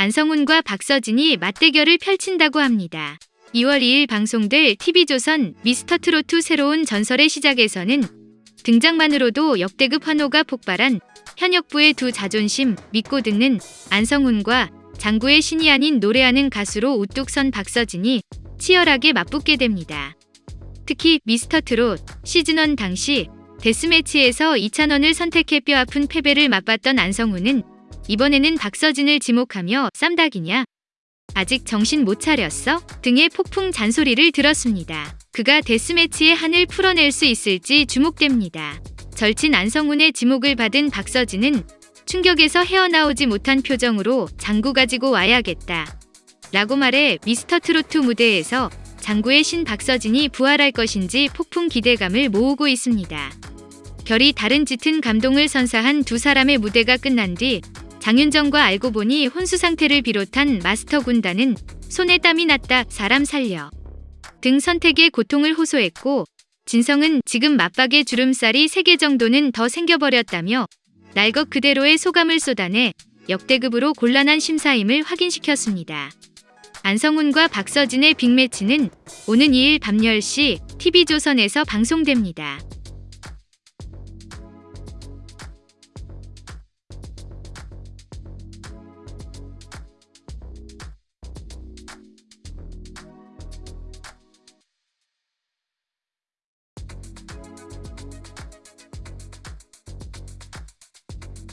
안성훈과 박서진이 맞대결을 펼친다고 합니다. 2월 2일 방송될 TV조선 미스터트로트 새로운 전설의 시작에서는 등장만으로도 역대급 환호가 폭발한 현역부의 두 자존심 믿고 듣는 안성훈과 장구의 신이 아닌 노래하는 가수로 우뚝 선 박서진이 치열하게 맞붙게 됩니다. 특히 미스터트롯 시즌1 당시 데스매치에서 이찬원을 선택해 뼈아픈 패배를 맛봤던 안성훈은 이번에는 박서진을 지목하며 쌈닭이냐? 아직 정신 못 차렸어? 등의 폭풍 잔소리를 들었습니다. 그가 데스매치의 한을 풀어낼 수 있을지 주목됩니다. 절친 안성훈의 지목을 받은 박서진은 충격에서 헤어나오지 못한 표정으로 장구 가지고 와야겠다. 라고 말해 미스터 트로트 무대에서 장구의 신 박서진이 부활할 것인지 폭풍 기대감을 모으고 있습니다. 결이 다른 짙은 감동을 선사한 두 사람의 무대가 끝난 뒤 장윤정과 알고 보니 혼수 상태를 비롯한 마스터 군단은 손에 땀이 났다 사람 살려 등 선택에 고통을 호소했고 진성은 지금 맞박의 주름살이 3개 정도는 더 생겨버렸다며 날것 그대로의 소감을 쏟아내 역대급으로 곤란한 심사임을 확인시켰습니다. 안성훈과 박서진의 빅매치는 오는 2일 밤 10시 TV조선에서 방송됩니다.